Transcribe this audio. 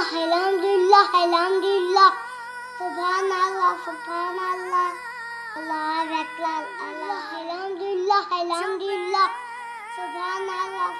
اللہ الحمد للہ الحمد للہ سبحان اللہ سبحان اللہ اللہ اکبر اللہ الحمد للہ الحمد للہ سبحان اللہ